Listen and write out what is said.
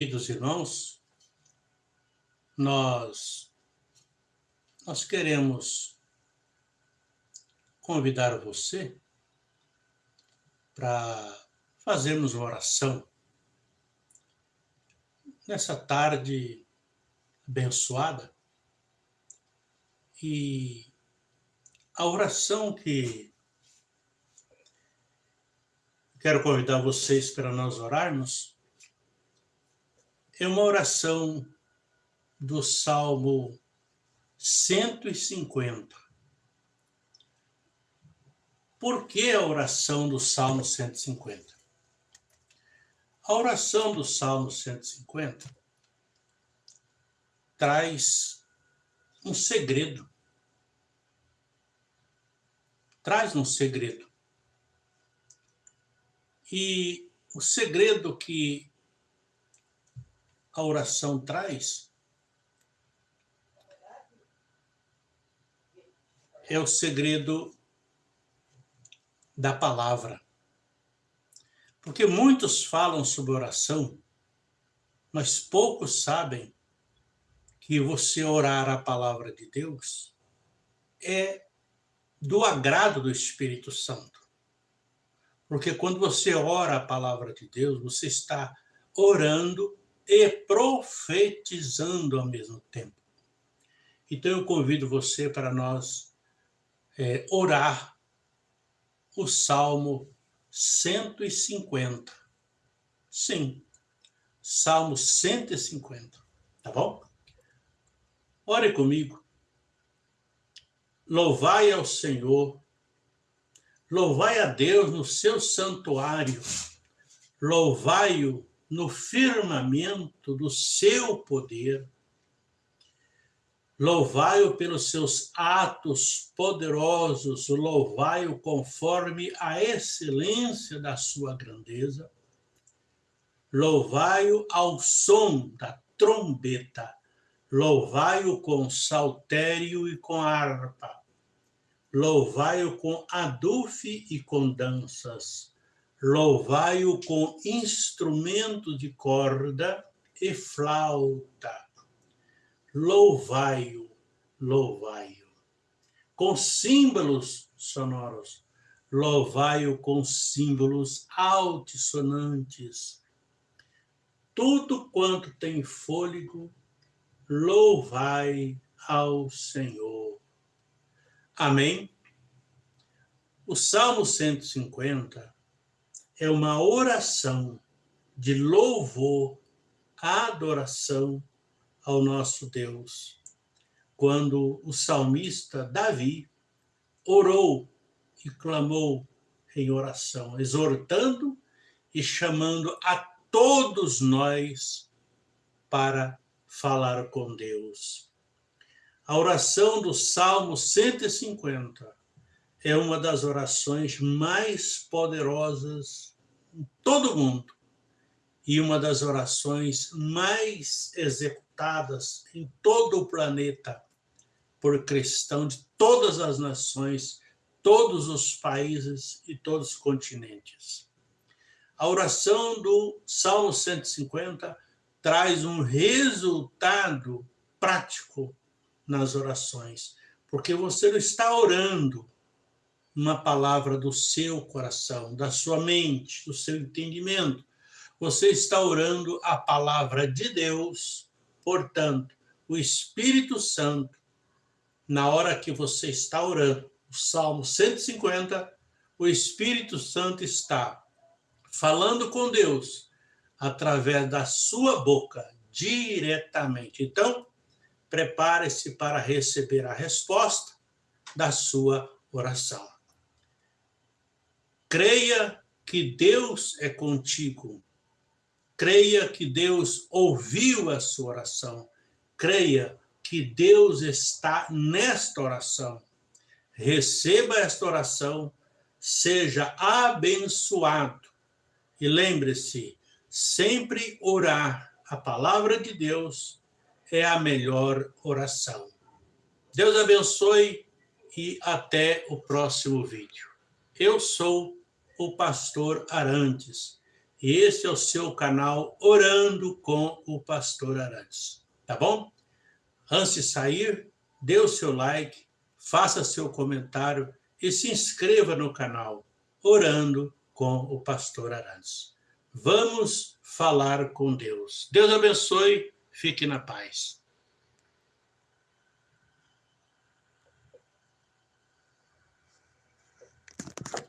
Queridos irmãos, nós, nós queremos convidar você para fazermos uma oração nessa tarde abençoada. E a oração que quero convidar vocês para nós orarmos é uma oração do Salmo 150. Por que a oração do Salmo 150? A oração do Salmo 150 traz um segredo. Traz um segredo. E o segredo que a oração traz é o segredo da palavra. Porque muitos falam sobre oração, mas poucos sabem que você orar a palavra de Deus é do agrado do Espírito Santo. Porque quando você ora a palavra de Deus, você está orando e profetizando ao mesmo tempo. Então eu convido você para nós é, orar o Salmo 150. Sim, Salmo 150, tá bom? Ore comigo. Louvai ao Senhor, louvai a Deus no seu santuário, louvai-o no firmamento do seu poder. Louvai-o pelos seus atos poderosos, louvai-o conforme a excelência da sua grandeza. Louvai-o ao som da trombeta, louvai-o com saltério e com harpa. Louvai-o com adufe e com danças louvai-o com instrumento de corda e flauta. Louvai-o, louvai-o. Com símbolos sonoros, louvai-o com símbolos altissonantes. Tudo quanto tem fôlego, louvai ao Senhor. Amém? O Salmo 150 é uma oração de louvor, adoração ao nosso Deus. Quando o salmista Davi orou e clamou em oração, exortando e chamando a todos nós para falar com Deus. A oração do Salmo 150 é uma das orações mais poderosas em todo o mundo e uma das orações mais executadas em todo o planeta por cristão de todas as nações, todos os países e todos os continentes. A oração do Salmo 150 traz um resultado prático nas orações, porque você não está orando uma palavra do seu coração, da sua mente, do seu entendimento. Você está orando a palavra de Deus, portanto, o Espírito Santo, na hora que você está orando, o Salmo 150, o Espírito Santo está falando com Deus através da sua boca, diretamente. Então, prepare-se para receber a resposta da sua oração. Creia que Deus é contigo. Creia que Deus ouviu a sua oração. Creia que Deus está nesta oração. Receba esta oração, seja abençoado. E lembre-se, sempre orar a palavra de Deus é a melhor oração. Deus abençoe e até o próximo vídeo. Eu sou o pastor Arantes. E esse é o seu canal Orando com o Pastor Arantes. Tá bom? Antes de sair, dê o seu like, faça seu comentário e se inscreva no canal Orando com o Pastor Arantes. Vamos falar com Deus. Deus abençoe, fique na paz. you